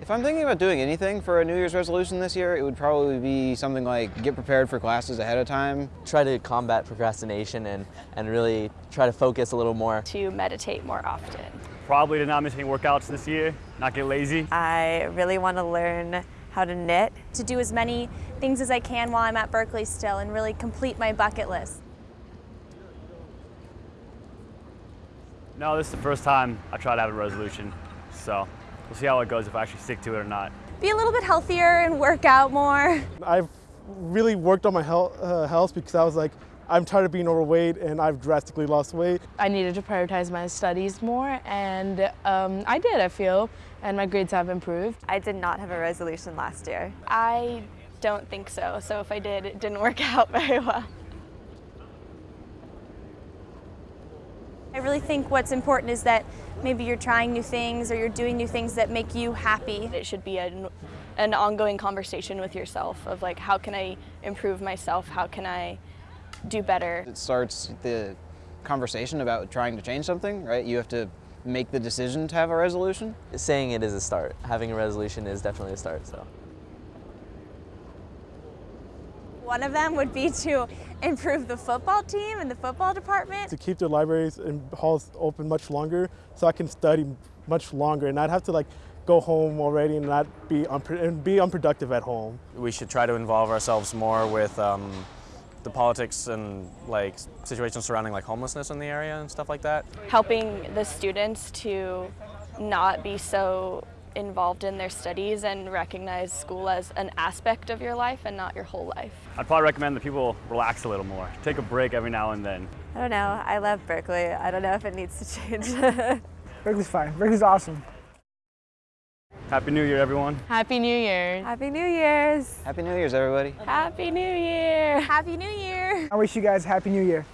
If I'm thinking about doing anything for a New Year's resolution this year, it would probably be something like get prepared for classes ahead of time. Try to combat procrastination and, and really try to focus a little more. To meditate more often. Probably to not miss any workouts this year, not get lazy. I really want to learn how to knit. To do as many things as I can while I'm at Berkeley still and really complete my bucket list. No, this is the first time I try to have a resolution, so we'll see how it goes if I actually stick to it or not. Be a little bit healthier and work out more. I've really worked on my health, uh, health because I was like, I'm tired of being overweight and I've drastically lost weight. I needed to prioritize my studies more and um, I did, I feel, and my grades have improved. I did not have a resolution last year. I don't think so, so if I did, it didn't work out very well. I really think what's important is that maybe you're trying new things or you're doing new things that make you happy. It should be an, an ongoing conversation with yourself of like, how can I improve myself? How can I do better? It starts the conversation about trying to change something, right? You have to make the decision to have a resolution. Saying it is a start. Having a resolution is definitely a start, so. One of them would be to improve the football team and the football department. To keep the libraries and halls open much longer so I can study much longer and not have to like go home already and not be, and be unproductive at home. We should try to involve ourselves more with um, the politics and like situations surrounding like homelessness in the area and stuff like that. Helping the students to not be so involved in their studies and recognize school as an aspect of your life and not your whole life. I'd probably recommend that people relax a little more. Take a break every now and then. I don't know. I love Berkeley. I don't know if it needs to change. Berkeley's fine. Berkeley's awesome. Happy New Year, everyone. Happy New Year. Happy New Year's. Happy New Year's, everybody. Happy New Year. Happy New Year. I wish you guys Happy New Year.